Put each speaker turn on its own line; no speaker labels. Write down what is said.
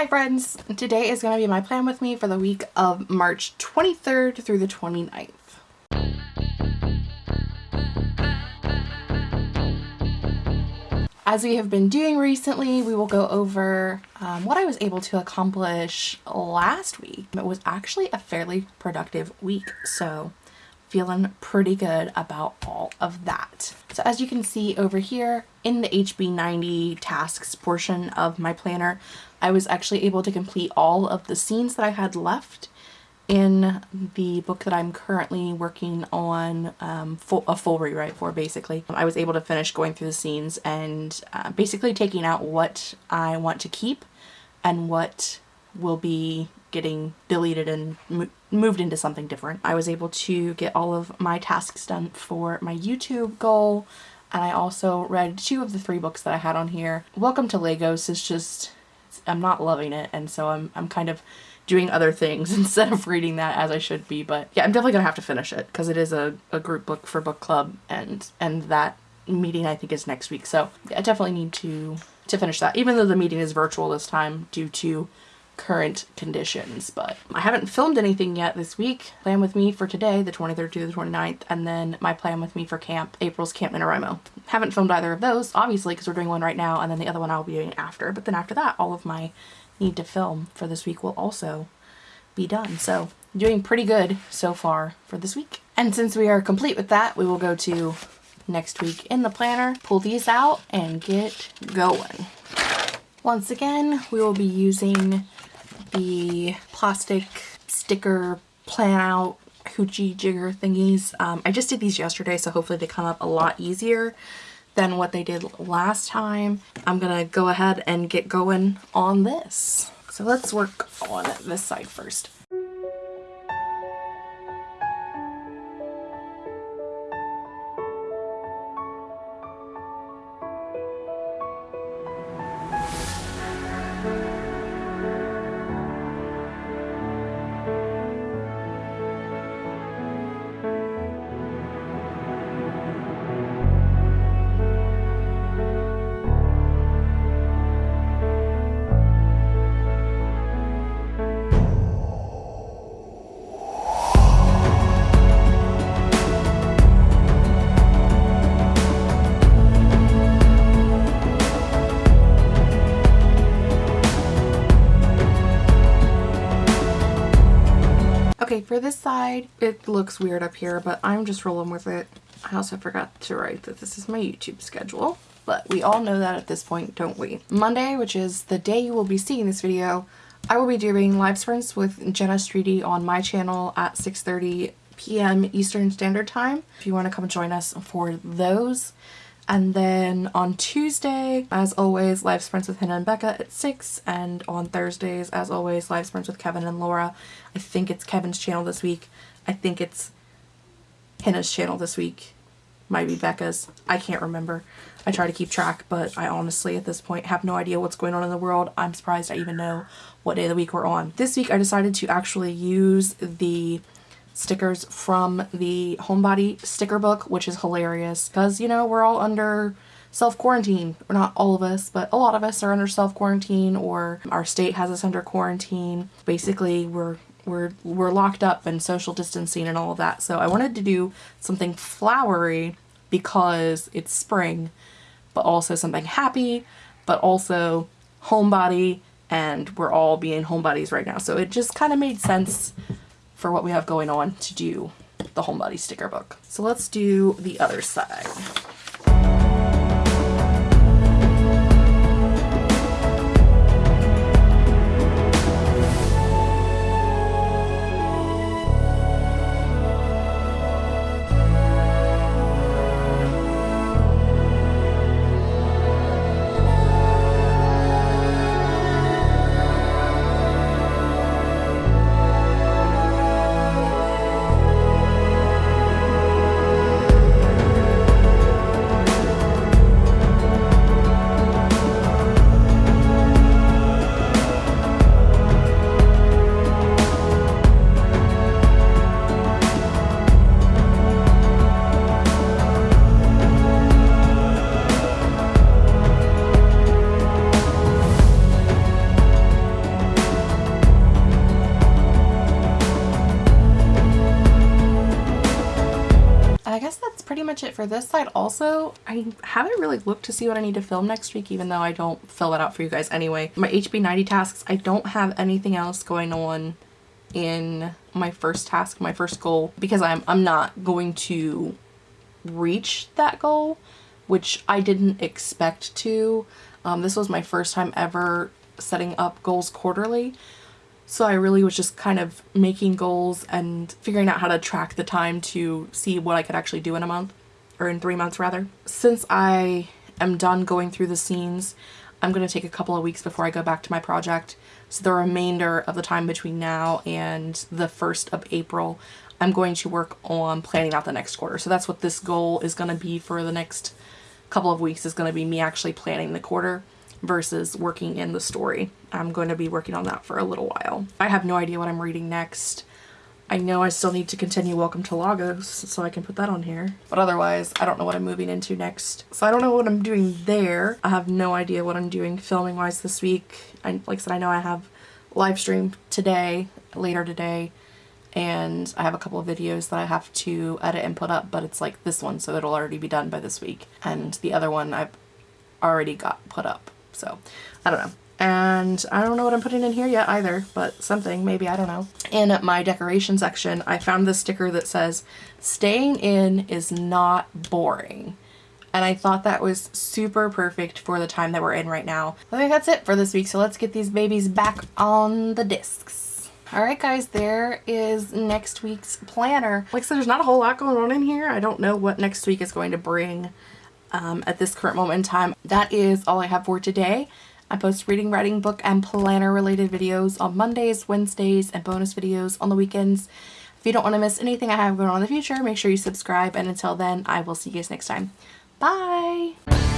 Hi friends! Today is going to be my plan with me for the week of March 23rd through the 29th. As we have been doing recently, we will go over um, what I was able to accomplish last week. It was actually a fairly productive week, so feeling pretty good about all of that. So as you can see over here in the HB90 tasks portion of my planner, I was actually able to complete all of the scenes that I had left in the book that I'm currently working on um, full, a full rewrite for basically. I was able to finish going through the scenes and uh, basically taking out what I want to keep and what will be getting deleted and moved into something different. I was able to get all of my tasks done for my YouTube goal and I also read two of the three books that I had on here. Welcome to Lagos is just, I'm not loving it and so I'm, I'm kind of doing other things instead of reading that as I should be but yeah I'm definitely gonna have to finish it because it is a, a group book for book club and and that meeting I think is next week so I definitely need to to finish that even though the meeting is virtual this time due to current conditions, but I haven't filmed anything yet this week. Plan with me for today, the 23rd to the 29th, and then my plan with me for camp, April's Camp NaNoWriMo. Haven't filmed either of those, obviously, because we're doing one right now, and then the other one I'll be doing after, but then after that, all of my need to film for this week will also be done. So doing pretty good so far for this week. And since we are complete with that, we will go to next week in the planner, pull these out, and get going. Once again, we will be using the plastic sticker plan out hoochie jigger thingies. Um, I just did these yesterday, so hopefully they come up a lot easier than what they did last time. I'm gonna go ahead and get going on this. So let's work on this side first. For this side, it looks weird up here, but I'm just rolling with it. I also forgot to write that this is my YouTube schedule, but we all know that at this point, don't we? Monday, which is the day you will be seeing this video, I will be doing live sprints with Jenna Streety on my channel at 6.30 p.m. Eastern Standard Time. If you want to come join us for those. And then on Tuesday, as always, live sprints with Hannah and Becca at 6. And on Thursdays, as always, live sprints with Kevin and Laura. I think it's Kevin's channel this week. I think it's Hannah's channel this week. Might be Becca's. I can't remember. I try to keep track, but I honestly, at this point, have no idea what's going on in the world. I'm surprised I even know what day of the week we're on. This week, I decided to actually use the stickers from the Homebody sticker book, which is hilarious because, you know, we're all under self-quarantine. Or not all of us, but a lot of us are under self-quarantine or our state has us under quarantine. Basically, we're we're we're locked up and social distancing and all of that. So I wanted to do something flowery because it's spring, but also something happy, but also homebody and we're all being homebodies right now. So it just kind of made sense for what we have going on to do the Homebody sticker book. So let's do the other side. For this side also. I haven't really looked to see what I need to film next week, even though I don't fill it out for you guys anyway. My HB90 tasks, I don't have anything else going on in my first task, my first goal, because I'm, I'm not going to reach that goal, which I didn't expect to. Um, this was my first time ever setting up goals quarterly. So I really was just kind of making goals and figuring out how to track the time to see what I could actually do in a month or in three months rather. Since I am done going through the scenes, I'm going to take a couple of weeks before I go back to my project. So the remainder of the time between now and the 1st of April, I'm going to work on planning out the next quarter. So that's what this goal is going to be for the next couple of weeks is going to be me actually planning the quarter versus working in the story. I'm going to be working on that for a little while. I have no idea what I'm reading next. I know I still need to continue Welcome to Lagos, so I can put that on here. But otherwise, I don't know what I'm moving into next. So I don't know what I'm doing there. I have no idea what I'm doing filming-wise this week. I, like I said, I know I have live stream today, later today, and I have a couple of videos that I have to edit and put up, but it's like this one, so it'll already be done by this week. And the other one I've already got put up, so I don't know. And I don't know what I'm putting in here yet either, but something, maybe, I don't know. In my decoration section, I found this sticker that says, staying in is not boring. And I thought that was super perfect for the time that we're in right now. I think that's it for this week, so let's get these babies back on the discs. Alright guys, there is next week's planner. Like I said, there's not a whole lot going on in here. I don't know what next week is going to bring um, at this current moment in time. That is all I have for today. I post reading, writing, book, and planner related videos on Mondays, Wednesdays, and bonus videos on the weekends. If you don't want to miss anything I have going on in the future, make sure you subscribe. And until then, I will see you guys next time. Bye!